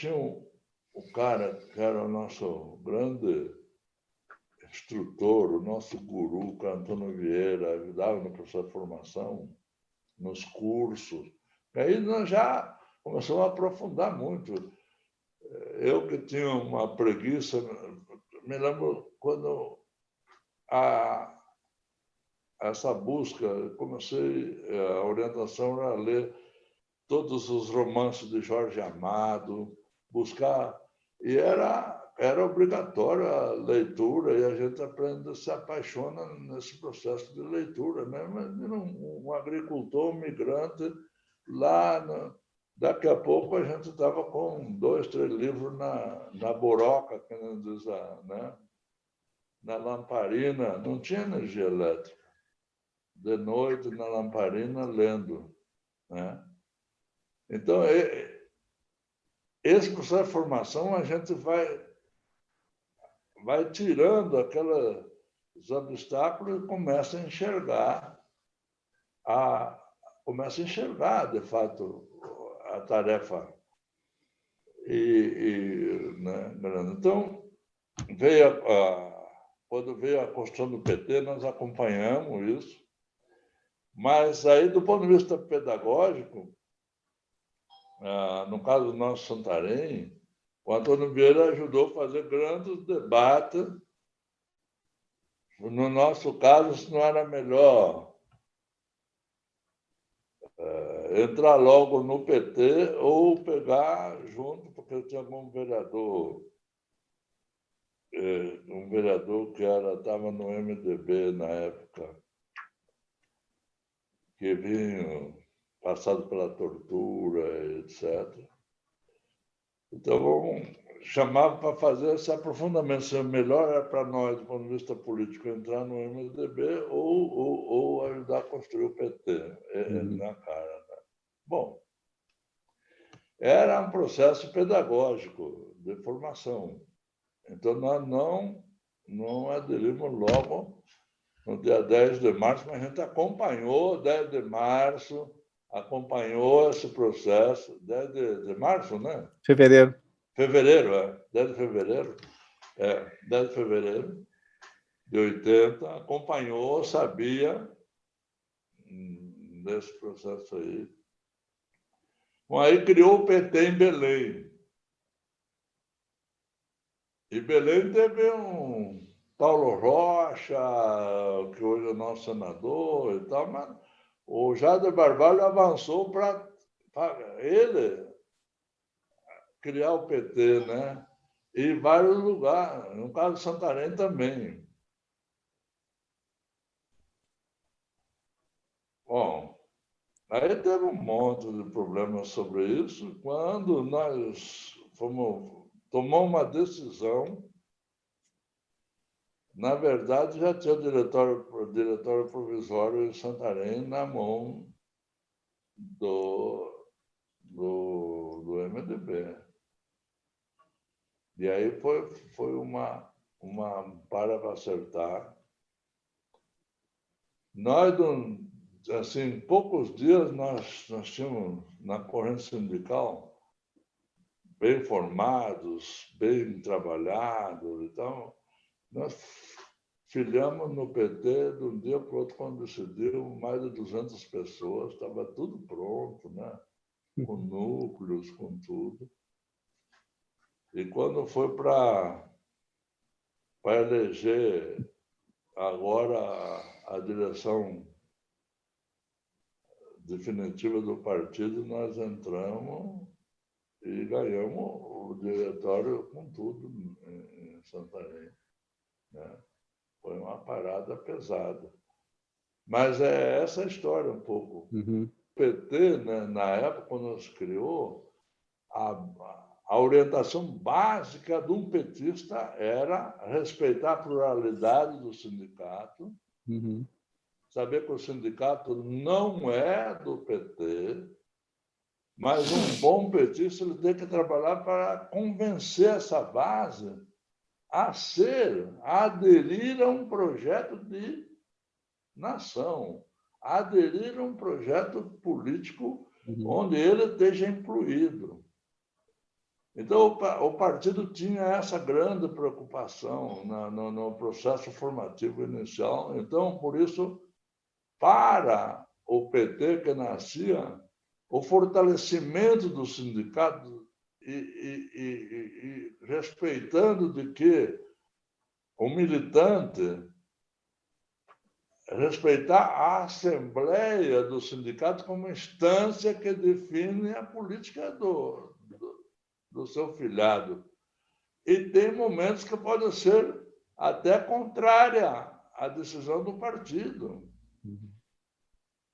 tínhamos o cara que era o nosso grande instrutor, o nosso guru, o Antônio Vieira, ajudava no processo de formação, nos cursos. Aí nós já começamos a aprofundar muito. Eu que tinha uma preguiça, me lembro quando a, essa busca, comecei, a orientação era ler todos os romances de Jorge Amado, buscar, e era era obrigatória a leitura e a gente aprende, se apaixona nesse processo de leitura. Mesmo um, um agricultor, um migrante, lá, no, daqui a pouco a gente estava com dois, três livros na, na boroca, que diz, né? na lamparina, não tinha energia elétrica. De noite, na lamparina, lendo. Né? Então, esse processo de formação a gente vai vai tirando aqueles obstáculos e começa a enxergar a começa a enxergar de fato a tarefa. E, e né, então veio a, quando veio a construção do PT nós acompanhamos isso mas aí do ponto de vista pedagógico ah, no caso do nosso Santarém o Antônio Vieira ajudou a fazer grandes debates. No nosso caso, se não era melhor é, entrar logo no PT ou pegar junto, porque tinha um vereador, é, um vereador que estava no MDB na época, que vinha passado pela tortura, etc. Então, chamava para fazer esse aprofundamento. Se melhor era para nós, do ponto de vista político, entrar no MDB ou, ou, ou ajudar a construir o PT é, é uhum. na cara. Né? Bom, era um processo pedagógico de formação. Então, nós não, não aderimos logo no dia 10 de março, mas a gente acompanhou 10 de março, acompanhou esse processo desde de março, né? Fevereiro. Fevereiro, é. Desde fevereiro. É, desde fevereiro de 80, acompanhou, sabia hum, desse processo aí. Bom, aí criou o PT em Belém. E Belém teve um Paulo Rocha, que hoje é nosso senador e tal, mas o Jader Barbalho avançou para ele criar o PT, né? E vários lugares, no caso de Santarém também. Bom, aí teve um monte de problemas sobre isso. Quando nós fomos, tomamos uma decisão na verdade, já tinha o diretório, o diretório provisório em Santarém na mão do, do, do MDB. E aí foi, foi uma, uma para acertar. Nós, assim, em poucos dias, nós, nós tínhamos na corrente sindical bem formados, bem trabalhados. Então, nós filiamos no PT de um dia para o outro, quando decidiu, mais de 200 pessoas, estava tudo pronto, né? com núcleos, com tudo. E quando foi para eleger agora a, a direção definitiva do partido, nós entramos e ganhamos o diretório com tudo em, em Santarém. Né? Foi uma parada pesada. Mas é essa história um pouco. Uhum. O PT, né, na época, quando se criou, a, a orientação básica de um petista era respeitar a pluralidade do sindicato, uhum. saber que o sindicato não é do PT, mas um bom petista ele tem que trabalhar para convencer essa base a ser, a aderir a um projeto de nação, a aderir a um projeto político uhum. onde ele esteja incluído. Então, o partido tinha essa grande preocupação no, no processo formativo inicial. Então, por isso, para o PT que nascia, o fortalecimento do sindicato e, e, e, respeitando de que o militante respeitar a Assembleia do Sindicato como instância que define a política do, do, do seu filiado. E tem momentos que podem ser até contrária à decisão do partido, uhum.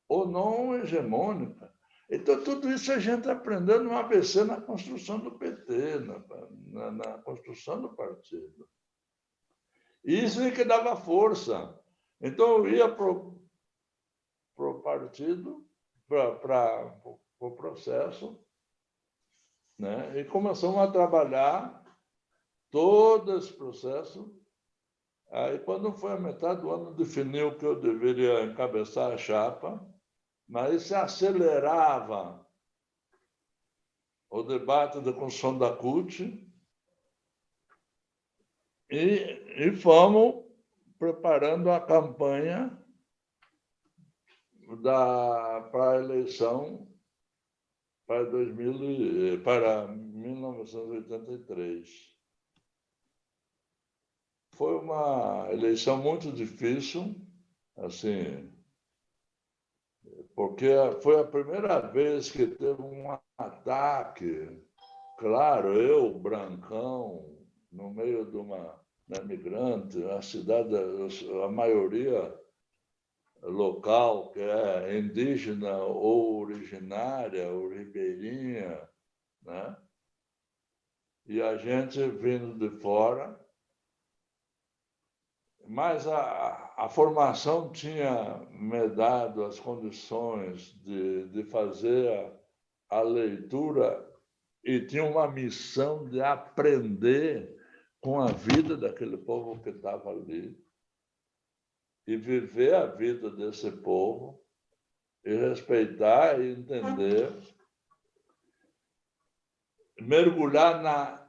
ou não hegemônica. Então, tudo isso a gente aprendeu no ABC na construção do PT, na, na, na construção do partido. Isso é que dava força. Então, eu ia para o partido, para o pro processo, né? e começamos a trabalhar todo esse processo. Aí, quando foi a metade do ano, definiu que eu deveria encabeçar a chapa, mas se acelerava o debate da construção da CUT e, e fomos preparando a campanha da, para a eleição para, 2000, para 1983. Foi uma eleição muito difícil, assim, porque foi a primeira vez que teve um ataque. Claro, eu, Brancão, no meio de uma né, migrante, a cidade, a maioria local, que é indígena ou originária, ou ribeirinha, né? e a gente vindo de fora. Mas a, a formação tinha me dado as condições de, de fazer a, a leitura e tinha uma missão de aprender com a vida daquele povo que estava ali e viver a vida desse povo e respeitar e entender, mergulhar na,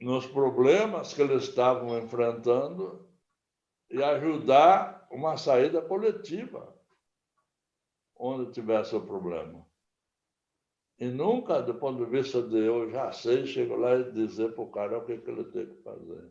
nos problemas que eles estavam enfrentando e ajudar uma saída coletiva onde tivesse o problema. E nunca, do ponto de vista de eu já sei, chego lá e dizer para o cara o que, que ele tem que fazer.